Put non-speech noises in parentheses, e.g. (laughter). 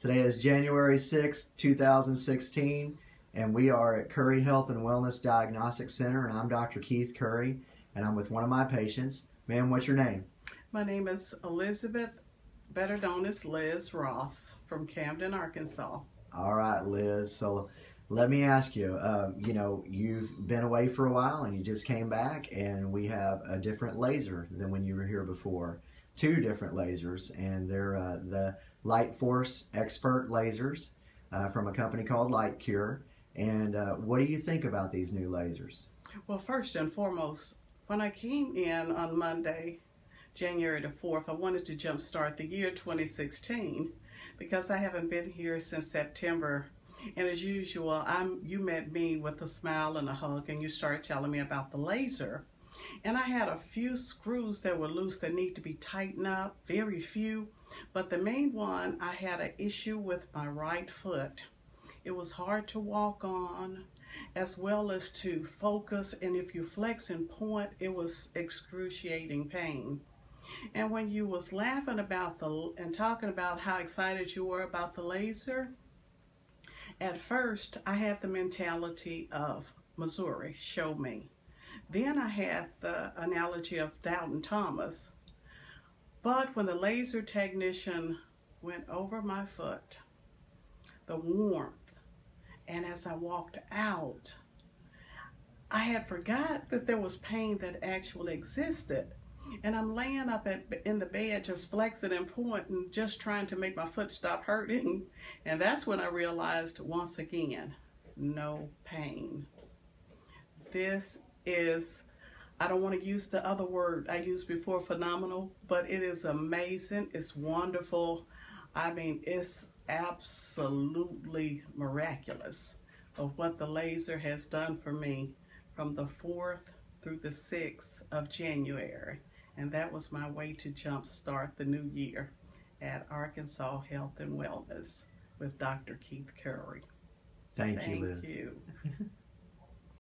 Today is January 6th, 2016, and we are at Curry Health and Wellness Diagnostic Center, and I'm Dr. Keith Curry, and I'm with one of my patients. Ma'am, what's your name? My name is Elizabeth, better known as Liz Ross from Camden, Arkansas. All right, Liz. So let me ask you, um, you know, you've been away for a while and you just came back, and we have a different laser than when you were here before. Two different lasers, and they're uh, the LightForce Expert lasers uh, from a company called LiteCure. And uh, what do you think about these new lasers? Well, first and foremost, when I came in on Monday, January the 4th, I wanted to jumpstart the year 2016 because I haven't been here since September. And as usual, I'm you met me with a smile and a hug and you started telling me about the laser. And I had a few screws that were loose that need to be tightened up, very few. But the main one, I had an issue with my right foot. It was hard to walk on as well as to focus and if you flex and point it was excruciating pain and when you was laughing about the and talking about how excited you were about the laser at first i had the mentality of missouri show me then i had the analogy of doubting thomas but when the laser technician went over my foot the warmth and as I walked out, I had forgot that there was pain that actually existed. And I'm laying up at, in the bed, just flexing and pointing, just trying to make my foot stop hurting. And that's when I realized once again, no pain. This is, I don't want to use the other word I used before, phenomenal, but it is amazing. It's wonderful. I mean, it's absolutely miraculous of what the laser has done for me from the 4th through the 6th of January. And that was my way to jumpstart the new year at Arkansas Health and Wellness with Dr. Keith Curry. Thank, Thank you, Liz. you. (laughs)